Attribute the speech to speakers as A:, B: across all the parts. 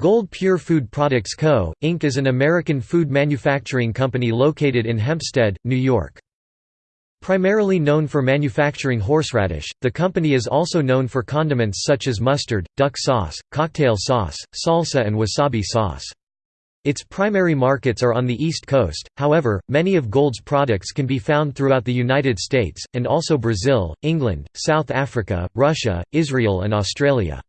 A: Gold Pure Food Products Co., Inc. is an American food manufacturing company located in Hempstead, New York. Primarily known for manufacturing horseradish, the company is also known for condiments such as mustard, duck sauce, cocktail sauce, salsa and wasabi sauce. Its primary markets are on the East Coast, however, many of Gold's products can be found throughout the United States, and also Brazil, England, South Africa, Russia, Israel and Australia.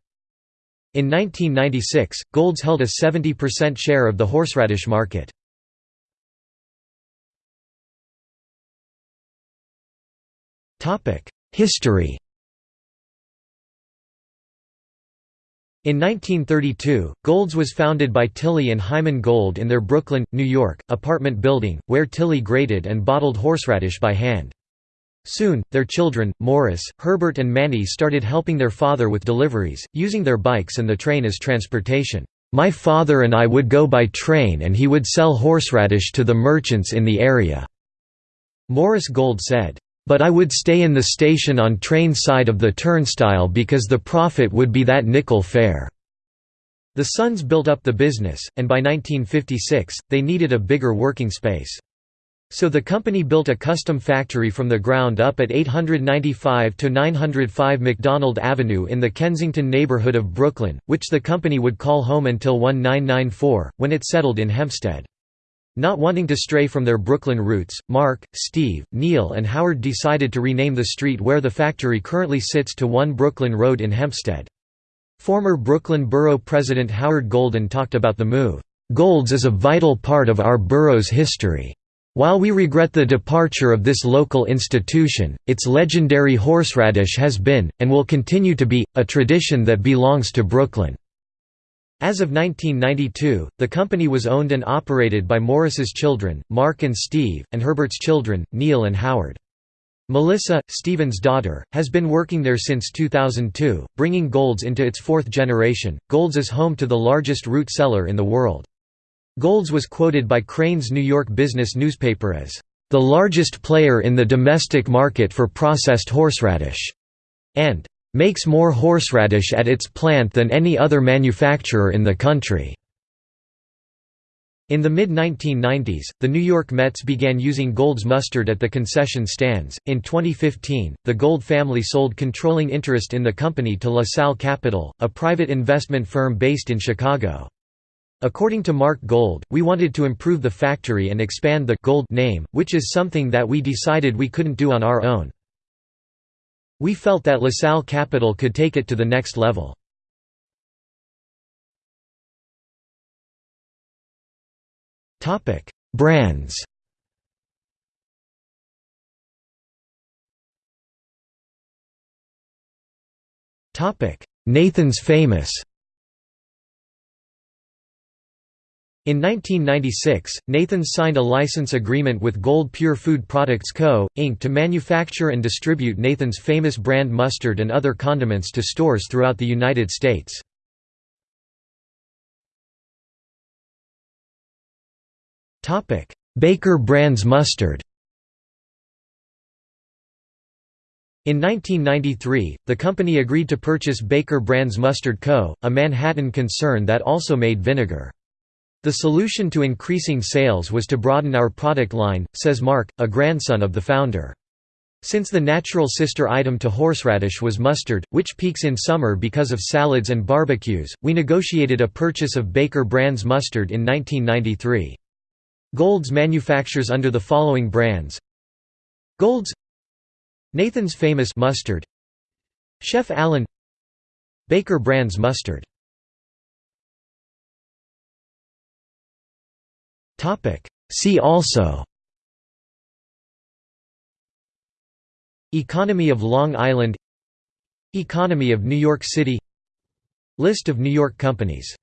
A: In 1996, Golds held a 70% share of the horseradish market. History In 1932, Golds was founded by Tilly and Hyman Gold in their Brooklyn, New York, apartment building, where Tilly grated and bottled horseradish by hand. Soon, their children, Morris, Herbert and Manny started helping their father with deliveries, using their bikes and the train as transportation. My father and I would go by train and he would sell horseradish to the merchants in the area." Morris Gold said, "...but I would stay in the station on train side of the turnstile because the profit would be that nickel fare." The sons built up the business, and by 1956, they needed a bigger working space. So the company built a custom factory from the ground up at 895 to 905 McDonald Avenue in the Kensington neighborhood of Brooklyn, which the company would call home until 1994, when it settled in Hempstead. Not wanting to stray from their Brooklyn roots, Mark, Steve, Neil and Howard decided to rename the street where the factory currently sits to 1 Brooklyn Road in Hempstead. Former Brooklyn Borough President Howard Golden talked about the move, "...Golds is a vital part of our borough's history." While we regret the departure of this local institution, its legendary horseradish has been, and will continue to be, a tradition that belongs to Brooklyn. As of 1992, the company was owned and operated by Morris's children, Mark and Steve, and Herbert's children, Neil and Howard. Melissa, Stephen's daughter, has been working there since 2002, bringing Golds into its fourth generation. Golds is home to the largest root cellar in the world. Golds was quoted by Crain's New York Business newspaper as, "...the largest player in the domestic market for processed horseradish," and "...makes more horseradish at its plant than any other manufacturer in the country." In the mid-1990s, the New York Mets began using Gold's mustard at the concession stands. In 2015, the Gold family sold controlling interest in the company to LaSalle Capital, a private investment firm based in Chicago. According to Mark Gold, we wanted to improve the factory and expand the Gold name, which is something that we decided we couldn't do on our own. We felt that LaSalle Capital could take it to the next level. Brands Nathan's Famous In 1996, Nathan signed a license agreement with Gold Pure Food Products Co., Inc. to manufacture and distribute Nathan's famous brand mustard and other condiments to stores throughout the United States. Baker Brands mustard In 1993, the company agreed to purchase Baker Brands Mustard Co., a Manhattan concern that also made vinegar. The solution to increasing sales was to broaden our product line, says Mark, a grandson of the founder. Since the natural sister item to horseradish was mustard, which peaks in summer because of salads and barbecues, we negotiated a purchase of Baker Brands mustard in 1993. Golds manufactures under the following brands Golds Nathan's Famous mustard Chef Allen Baker Brands mustard See also Economy of Long Island Economy of New York City List of New York companies